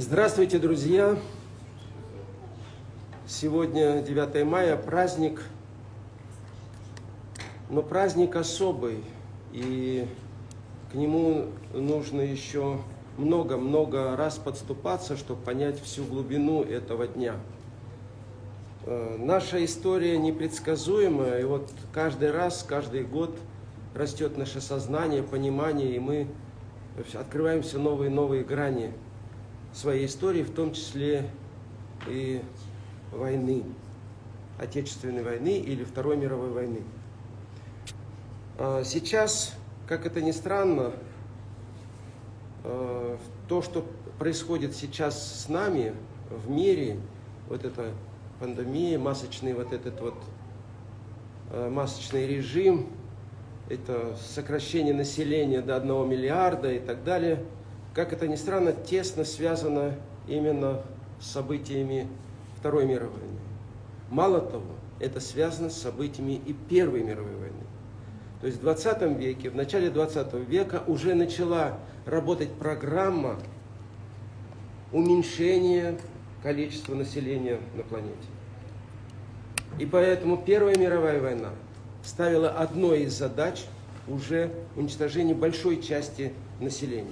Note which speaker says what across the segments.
Speaker 1: Здравствуйте, друзья! Сегодня 9 мая, праздник, но праздник особый, и к нему нужно еще много-много раз подступаться, чтобы понять всю глубину этого дня. Э, наша история непредсказуемая, и вот каждый раз, каждый год растет наше сознание, понимание, и мы открываем все новые и новые грани своей истории, в том числе и войны, Отечественной войны или Второй мировой войны. А сейчас, как это ни странно, э, то, что происходит сейчас с нами в мире, вот эта пандемия, масочный вот этот вот э, масочный режим, это сокращение населения до 1 миллиарда и так далее, как это ни странно, тесно связано именно с событиями Второй мировой войны. Мало того, это связано с событиями и Первой мировой войны. То есть в 20 веке, в начале 20 века уже начала работать программа уменьшения количества населения на планете. И поэтому Первая мировая война ставила одной из задач уже уничтожение большой части населения.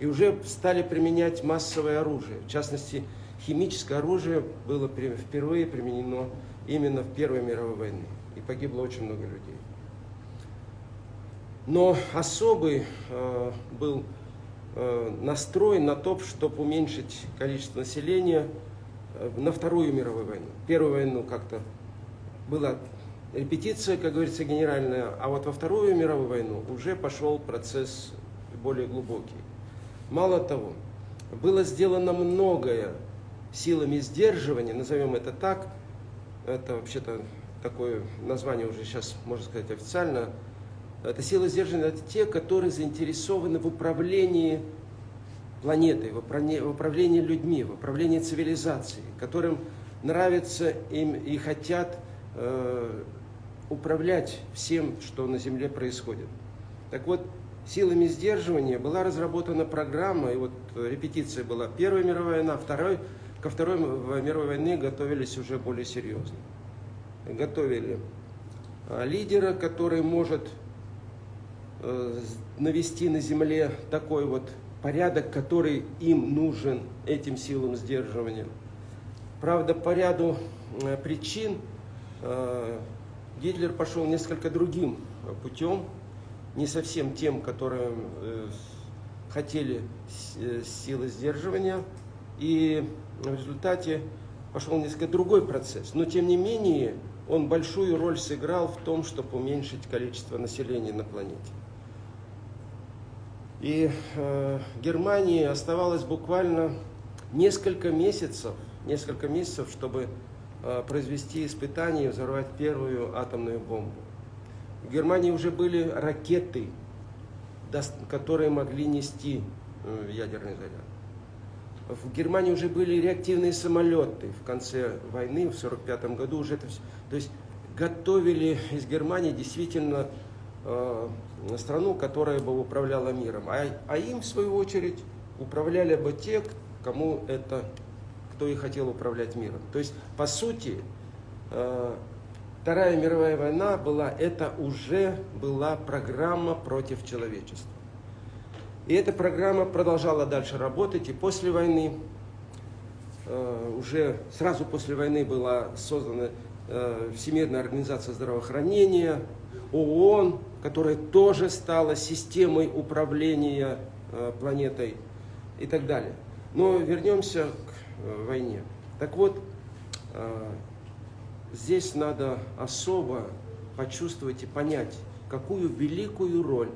Speaker 1: И уже стали применять массовое оружие. В частности, химическое оружие было впервые применено именно в Первой мировой войне. И погибло очень много людей. Но особый э, был э, настрой на то, чтобы уменьшить количество населения э, на Вторую мировую войну. Первую войну как-то была репетиция, как говорится, генеральная, а вот во Вторую мировую войну уже пошел процесс более глубокий. Мало того, было сделано многое силами сдерживания, назовем это так, это вообще-то такое название уже сейчас, можно сказать, официально, это силы сдерживания, это те, которые заинтересованы в управлении планетой, в управлении людьми, в управлении цивилизацией, которым нравится им и хотят э, управлять всем, что на Земле происходит. Так вот, силами сдерживания была разработана программа, и вот репетиция была Первая мировая война, второй, ко Второй мировой войне готовились уже более серьезно. Готовили а, лидера, который может э, навести на земле такой вот порядок, который им нужен, этим силам сдерживания. Правда, по ряду э, причин э, Гитлер пошел несколько другим путем, не совсем тем, которые э, хотели э, силы сдерживания, и в результате пошел несколько другой процесс. Но тем не менее, он большую роль сыграл в том, чтобы уменьшить количество населения на планете. И э, Германии оставалось буквально несколько месяцев, несколько месяцев, чтобы э, произвести испытания и взорвать первую атомную бомбу. В Германии уже были ракеты, которые могли нести э, ядерный заряд. В Германии уже были реактивные самолеты в конце войны, в 1945 году уже это все. То есть готовили из Германии действительно э, страну, которая бы управляла миром. А, а им, в свою очередь, управляли бы те, кому это, кто и хотел управлять миром. То есть, по сути, э, Вторая мировая война была, это уже была программа против человечества. И эта программа продолжала дальше работать, и после войны, э, уже сразу после войны была создана э, Всемирная организация здравоохранения, ООН, которая тоже стала системой управления э, планетой и так далее. Но вернемся к войне. Так вот, здесь надо особо почувствовать и понять, какую великую роль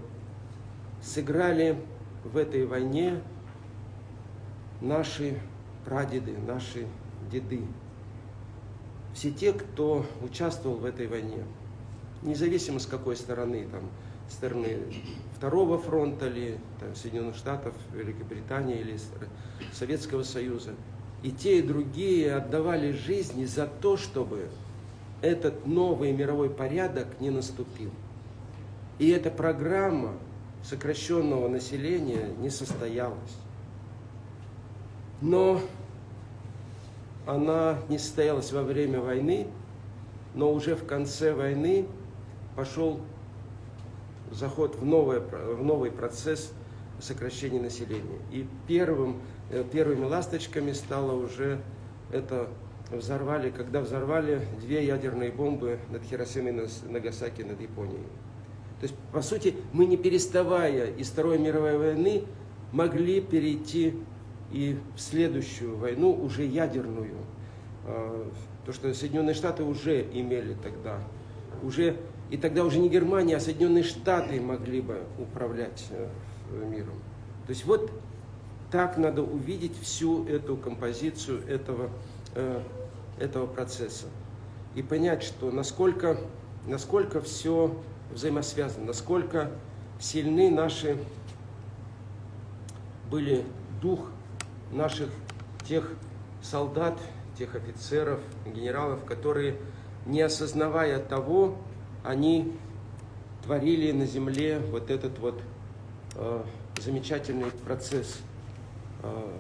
Speaker 1: сыграли в этой войне наши прадеды, наши деды. Все те, кто участвовал в этой войне, независимо с какой стороны, там, стороны Второго фронта или там, Соединенных Штатов, Великобритании или Советского Союза. И те, и другие отдавали жизни за то, чтобы этот новый мировой порядок не наступил. И эта программа сокращенного населения не состоялась. Но она не состоялась во время войны, но уже в конце войны пошел заход в, новое, в новый процесс сокращения населения. И первым, э, первыми ласточками стало уже это взорвали, когда взорвали две ядерные бомбы над Хиросимой и Нагасаки над Японией. То есть, по сути, мы не переставая из Второй мировой войны могли перейти и в следующую войну, уже ядерную. А, то, что Соединенные Штаты уже имели тогда, уже, и тогда уже не Германия, а Соединенные Штаты могли бы управлять э, миром. То есть вот так надо увидеть всю эту композицию этого, э, этого процесса и понять, что насколько, насколько все взаимосвязано, насколько сильны наши были дух наших тех солдат, тех офицеров, генералов, которые, не осознавая того, они творили на земле вот этот вот э, замечательный процесс, э,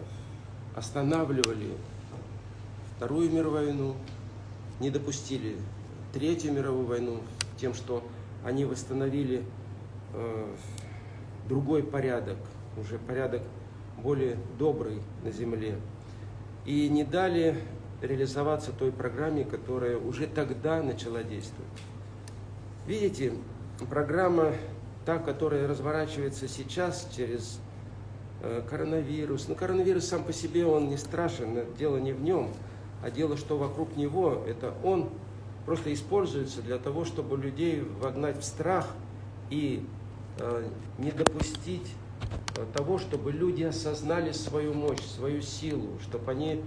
Speaker 1: останавливали Вторую мировую войну, не допустили Третью мировую войну тем, что они восстановили э, другой порядок, уже порядок более добрый на земле, и не дали реализоваться той программе, которая уже тогда начала действовать. Видите, программа, та, которая разворачивается сейчас через э, коронавирус. Но коронавирус сам по себе, он не страшен, дело не в нем, а дело, что вокруг него, это он просто используется для того, чтобы людей вогнать в страх и э, не допустить э, того, чтобы люди осознали свою мощь, свою силу, чтобы они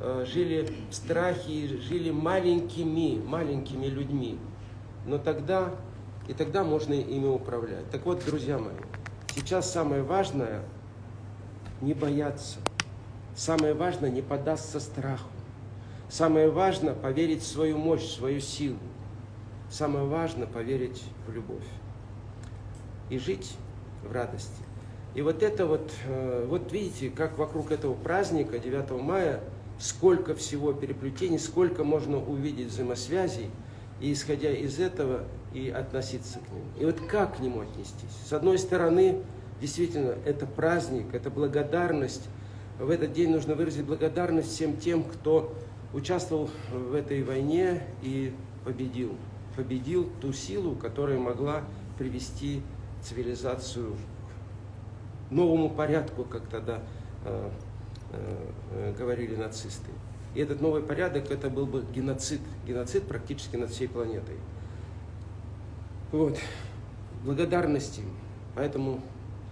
Speaker 1: э, жили в страхе, жили маленькими, маленькими людьми. Но тогда, и тогда можно ими управлять. Так вот, друзья мои, сейчас самое важное не бояться. Самое важное не поддаться страху. Самое важное – поверить в свою мощь, в свою силу. Самое важное – поверить в любовь. И жить в радости. И вот это вот, э, вот видите, как вокруг этого праздника 9 мая, сколько всего переплетений, сколько можно увидеть взаимосвязей, и исходя из этого и относиться к ним. И вот как к нему отнестись? С одной стороны, действительно, это праздник, это благодарность. В этот день нужно выразить благодарность всем тем, кто участвовал в этой войне и победил. Победил ту силу, которая могла привести цивилизацию к новому порядку, как тогда э, э, говорили нацисты. И этот новый порядок, это был бы геноцид. Геноцид практически над всей планетой. Вот. Благодарности. Поэтому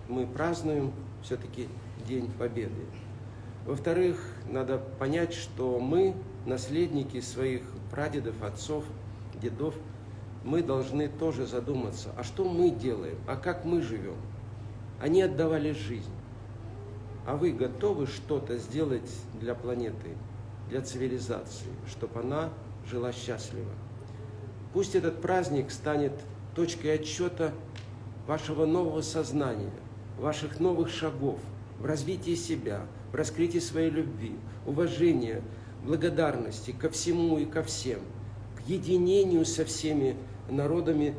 Speaker 1: мы празднуем все-таки День Победы. Во-вторых, надо понять, что мы наследники своих прадедов, отцов, дедов, мы должны тоже задуматься, а что мы делаем, а как мы живем. Они отдавали жизнь. А вы готовы что-то сделать для планеты, для цивилизации, чтобы она жила счастливо? Пусть этот праздник станет точкой отчета вашего нового сознания, ваших новых шагов в развитии себя, в раскрытии своей любви, уважения, благодарности ко всему и ко всем, к единению со всеми народами,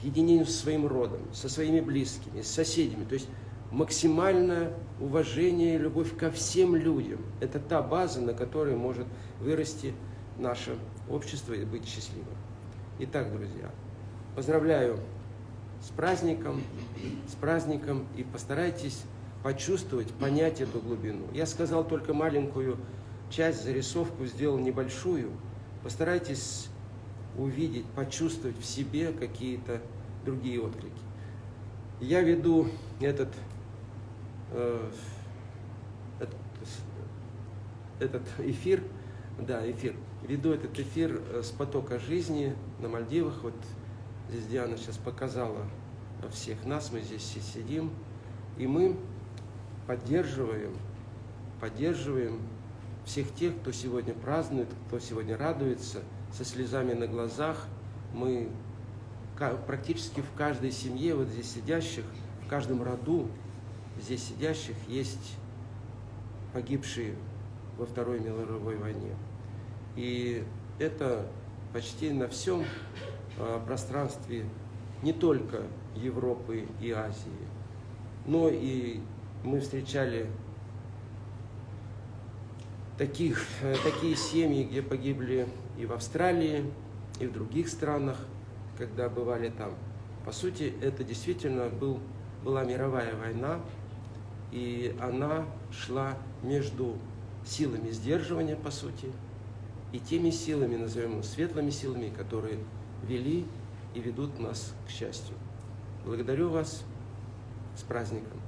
Speaker 1: к единению со своим родом, со своими близкими, с соседями. То есть максимальное уважение и любовь ко всем людям. Это та база, на которой может вырасти наше общество и быть счастливым. Итак, друзья, поздравляю с праздником, с праздником и постарайтесь почувствовать, понять эту глубину. Я сказал только маленькую часть, зарисовку сделал небольшую, постарайтесь увидеть, почувствовать в себе какие-то другие отклики. Я веду этот, э, этот, этот эфир, да, эфир, веду этот эфир э, с потока жизни на Мальдивах. Вот здесь Диана сейчас показала всех нас, мы здесь все сидим, и мы поддерживаем, поддерживаем всех тех, кто сегодня празднует, кто сегодня радуется, со слезами на глазах. Мы практически в каждой семье, вот здесь сидящих, в каждом роду здесь сидящих есть погибшие во Второй мировой войне. И это почти на всем а, пространстве не только Европы и Азии, но и мы встречали таких, э, такие семьи, где погибли и в Австралии, и в других странах, когда бывали там. По сути, это действительно был, была мировая война, и она шла между силами сдерживания, по сути, и теми силами, назовем их светлыми силами, которые вели и ведут нас к счастью. Благодарю вас с праздником!